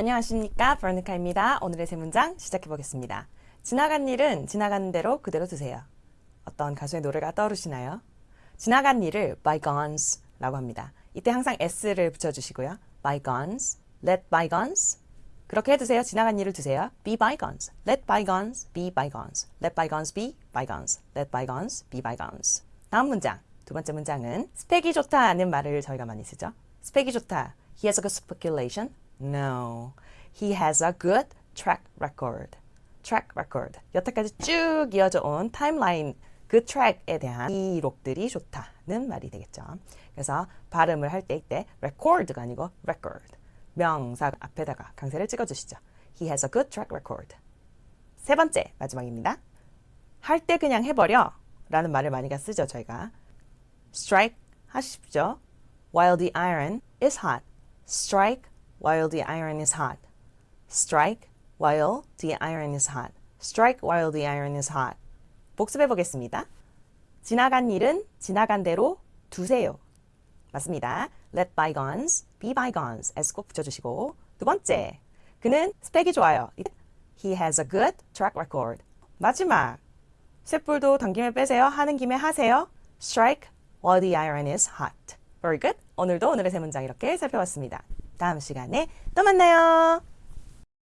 안녕하십니까 버니카입니다. 오늘의 세 문장 시작해 보겠습니다. 지나간 일은 지나간 대로 그대로 두세요. 어떤 가수의 노래가 떠오르시나요? 지나간 일을 bygones 라고 합니다. 이때 항상 s를 붙여주시고요. bygones, let bygones 그렇게 해두세요. 지나간 일을 두세요. be bygones, let bygones be bygones, let bygones be bygones, let bygones be bygones 다음 문장, 두 번째 문장은 스펙이 좋다는 말을 저희가 많이 쓰죠. 스펙이 좋다. He has a good speculation. No. He has a good track record. track record. 여태까지 쭉 이어져 온 타임라인 그 트랙에 대한 기록들이 좋다는 말이 되겠죠. 그래서 발음을 할 때 이때 record가 아니고 record. 명사 앞에다가 강세를 찍어주시죠. He has a good track record. 세 번째 마지막입니다. 할 때 그냥 해버려 라는 말을 많이 쓰죠 저희가. strike 하십시오. while the iron is hot. strike while the iron is hot. strike while the iron is hot. strike while the iron is hot. 복습해 보겠습니다. 지나간 일은 지나간 대로 두세요. 맞습니다. let bygones be bygones s 꼭 붙여주시고 두 번째, 그는 스펙이 좋아요. He has a good track record. 마지막, 쇳불도 당김에 빼세요. 하는 김에 하세요. strike while the iron is hot. Very good. 오늘도 오늘의 세 문장 이렇게 살펴봤습니다. 다음 시간에 또 만나요.